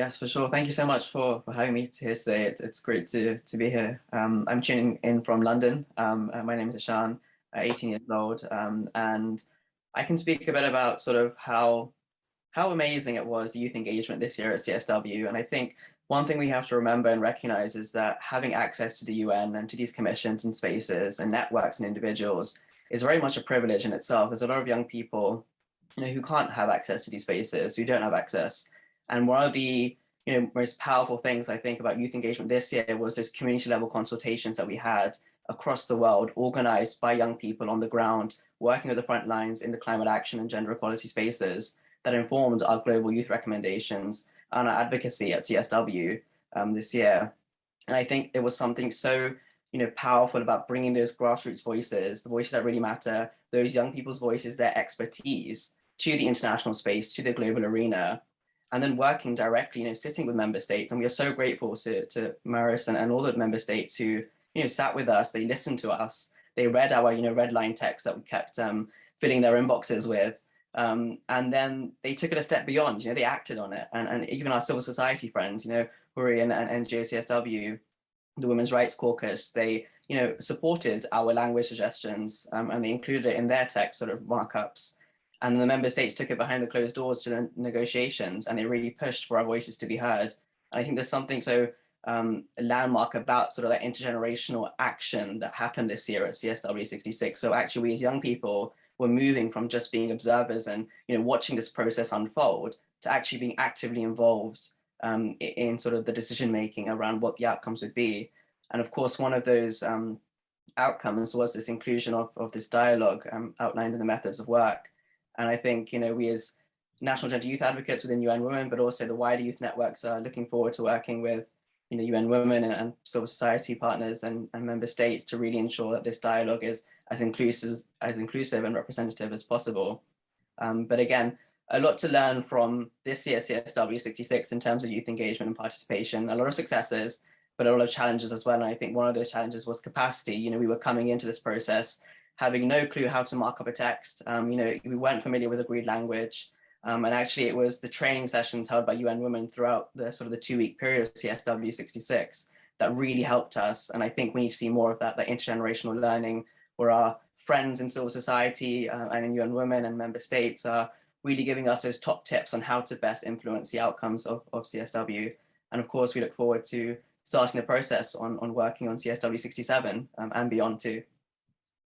Yes, for sure. Thank you so much for, for having me here today. It's, it's great to, to be here. Um, I'm tuning in from London. Um, uh, my name is Ishan, uh, 18 years old, um, and I can speak a bit about sort of how, how amazing it was, the youth engagement this year at CSW. And I think one thing we have to remember and recognize is that having access to the UN and to these commissions and spaces and networks and individuals is very much a privilege in itself. There's a lot of young people you know, who can't have access to these spaces, who don't have access and one of the you know, most powerful things I think about youth engagement this year was those community level consultations that we had across the world, organized by young people on the ground, working at the front lines in the climate action and gender equality spaces that informed our global youth recommendations and our advocacy at CSW um, this year. And I think it was something so you know, powerful about bringing those grassroots voices, the voices that really matter, those young people's voices, their expertise to the international space, to the global arena, and then working directly, you know, sitting with member states. And we are so grateful to, to Maris and, and all the member states who, you know, sat with us, they listened to us, they read our, you know, red line text that we kept um, filling their inboxes with. Um, and then they took it a step beyond, you know, they acted on it. And, and even our civil society friends, you know, Huri and, and, and GOCSW, the Women's Rights Caucus, they, you know, supported our language suggestions um, and they included it in their text sort of markups. And the member states took it behind the closed doors to the negotiations and they really pushed for our voices to be heard. And I think there's something so um, landmark about sort of that intergenerational action that happened this year at CSW 66. So actually we as young people were moving from just being observers and you know watching this process unfold to actually being actively involved um, in sort of the decision making around what the outcomes would be. And of course, one of those um, outcomes was this inclusion of, of this dialogue um, outlined in the methods of work. And I think, you know, we as national gender youth advocates within UN Women, but also the wider youth networks are looking forward to working with, you know, UN Women and, and civil society partners and, and member states to really ensure that this dialogue is as inclusive, as inclusive and representative as possible. Um, but again, a lot to learn from this year CSW 66 in terms of youth engagement and participation, a lot of successes, but a lot of challenges as well. And I think one of those challenges was capacity. You know, we were coming into this process having no clue how to mark up a text. Um, you know, we weren't familiar with agreed language. Um, and actually it was the training sessions held by UN Women throughout the sort of the two week period of CSW 66 that really helped us. And I think we need to see more of that, that intergenerational learning where our friends in civil society uh, and in UN Women and member states are really giving us those top tips on how to best influence the outcomes of, of CSW. And of course, we look forward to starting the process on, on working on CSW 67 um, and beyond too.